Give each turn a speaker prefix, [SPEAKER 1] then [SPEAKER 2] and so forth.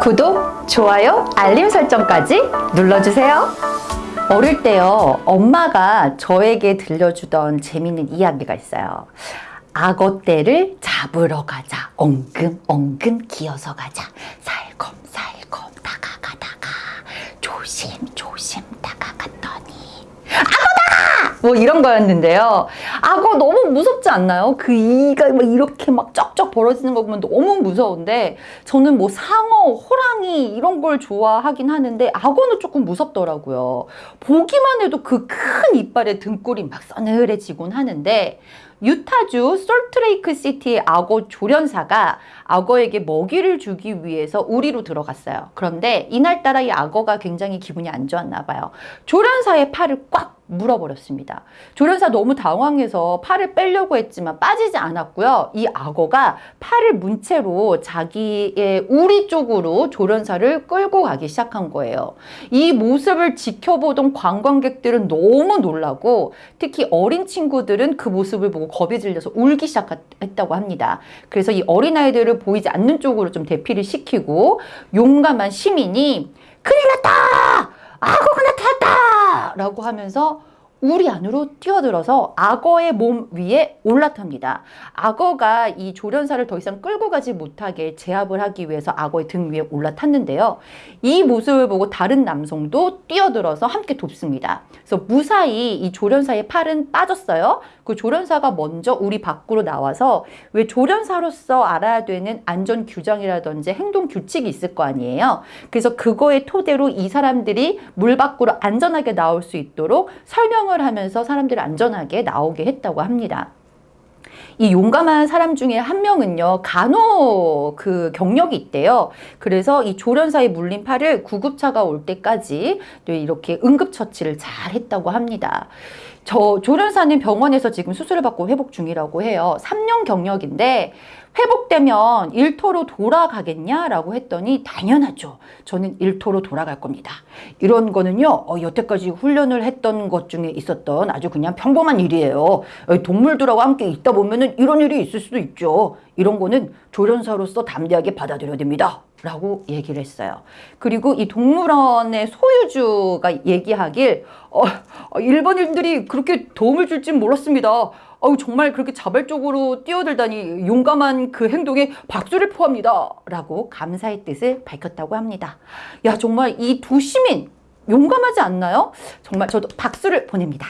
[SPEAKER 1] 구독, 좋아요, 알림 설정까지 눌러주세요. 어릴 때요, 엄마가 저에게 들려주던 재밌는 이야기가 있어요. 악어떼를 잡으러 가자. 엉금, 엉금 기어서 가자. 살검, 살검 다가가다가 조심, 조심! 뭐 이런 거였는데요. 악어 너무 무섭지 않나요? 그 이가 막 이렇게 막 쩍쩍 벌어지는 거 보면 너무 무서운데 저는 뭐 상어, 호랑이 이런 걸 좋아하긴 하는데 악어는 조금 무섭더라고요. 보기만 해도 그 큰 이빨에 등골이 막 서늘해지곤 하는데 유타주 솔트레이크 시티의 악어 조련사가 악어에게 먹이를 주기 위해서 우리로 들어갔어요. 그런데 이날따라 이 악어가 굉장히 기분이 안 좋았나 봐요. 조련사의 팔을 꽉 물어버렸습니다. 조련사 너무 당황해서 팔을 빼려고 했지만 빠지지 않았고요. 이 악어가 팔을 문 채로 자기의 우리 쪽으로 조련사를 끌고 가기 시작한 거예요. 이 모습을 지켜보던 관광객들은 너무 놀라고 특히 어린 친구들은 그 모습을 보고 겁이 질려서 울기 시작했다고 합니다. 그래서 이 어린아이들을 보이지 않는 쪽으로 좀 대피를 시키고 용감한 시민이 큰일 났다! 악어가! 라고 하면서 우리 안으로 뛰어들어서 악어의 몸 위에 올라탑니다. 악어가 이 조련사를 더 이상 끌고 가지 못하게 제압을 하기 위해서 악어의 등 위에 올라탔는데요. 이 모습을 보고 다른 남성도 뛰어들어서 함께 돕습니다. 그래서 무사히 이 조련사의 팔은 빠졌어요. 그 조련사가 먼저 우리 밖으로 나와서 왜 조련사로서 알아야 되는 안전 규정이라든지 행동 규칙이 있을 거 아니에요. 그래서 그거의 토대로 이 사람들이 물 밖으로 안전하게 나올 수 있도록 설명 설명을 하면서 사람들을 안전하게 나오게 했다고 합니다. 이 용감한 사람 중에 한 명은요 간호 그 경력이 있대요 그래서 이 조련사의 물린 팔을 구급차가 올 때까지 또 이렇게 응급처치를 잘 했다고 합니다 저 조련사는 병원에서 지금 수술을 받고 회복 중이라고 해요 3년 경력인데 회복되면 일터로 돌아가겠냐라고 했더니 당연하죠. 저는 일터로 돌아갈 겁니다. 이런 거는요. 어, 여태까지 훈련을 했던 것 중에 있었던 아주 그냥 평범한 일이에요. 어, 동물들하고 함께 있다 보면 은 이런 일이 있을 수도 있죠. 이런 거는 조련사로서 담대하게 받아들여야 됩니다. 라고 얘기를 했어요. 그리고 이 동물원의 소유주가 얘기하길 어, 어 일본인들이 그렇게 도움을 줄지 몰랐습니다. 어우 정말 그렇게 자발적으로 뛰어들다니 용감한 그 행동에 박수를 포합니다. 라고 감사의 뜻을 밝혔다고 합니다. 야 정말 이 두 시민 용감하지 않나요? 정말 저도 박수를 보냅니다.